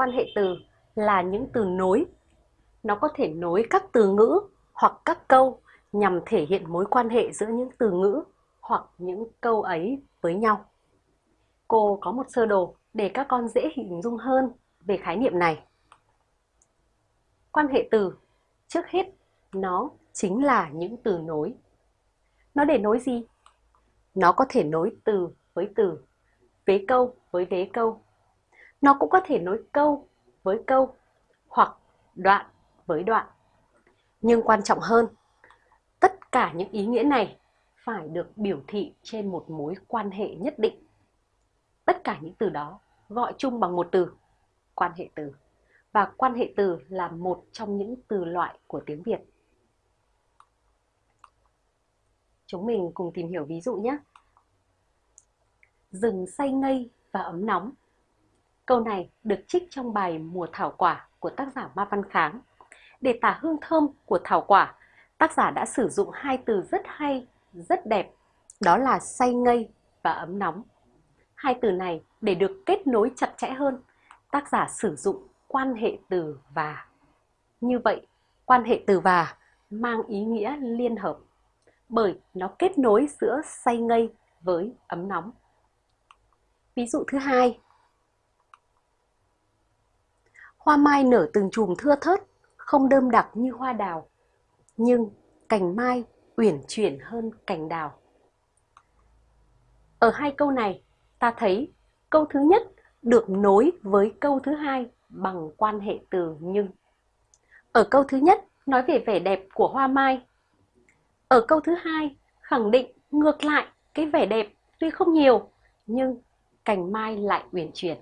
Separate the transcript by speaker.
Speaker 1: Quan hệ từ là những từ nối. Nó có thể nối các từ ngữ hoặc các câu nhằm thể hiện mối quan hệ giữa những từ ngữ hoặc những câu ấy với nhau. Cô có một sơ đồ để các con dễ hình dung hơn về khái niệm này. Quan hệ từ, trước hết, nó chính là những từ nối. Nó để nối gì? Nó có thể nối từ với từ, vế câu với vế câu. Nó cũng có thể nối câu với câu hoặc đoạn với đoạn. Nhưng quan trọng hơn, tất cả những ý nghĩa này phải được biểu thị trên một mối quan hệ nhất định. Tất cả những từ đó gọi chung bằng một từ, quan hệ từ. Và quan hệ từ là một trong những từ loại của tiếng Việt. Chúng mình cùng tìm hiểu ví dụ nhé. Rừng say ngây và ấm nóng. Câu này được trích trong bài Mùa thảo quả của tác giả Ma Văn Kháng. Để tả hương thơm của thảo quả, tác giả đã sử dụng hai từ rất hay, rất đẹp, đó là say ngây và ấm nóng. Hai từ này để được kết nối chặt chẽ hơn, tác giả sử dụng quan hệ từ và. Như vậy, quan hệ từ và mang ý nghĩa liên hợp bởi nó kết nối giữa say ngây với ấm nóng. Ví dụ thứ hai. Hoa mai nở từng chùm thưa thớt, không đơm đặc như hoa đào, nhưng cành mai uyển chuyển hơn cành đào. Ở hai câu này, ta thấy câu thứ nhất được nối với câu thứ hai bằng quan hệ từ nhưng. Ở câu thứ nhất nói về vẻ đẹp của hoa mai. Ở câu thứ hai khẳng định ngược lại cái vẻ đẹp tuy không nhiều nhưng cành mai lại uyển chuyển.